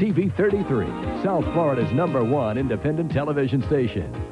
TV 33, South Florida's number one independent television station.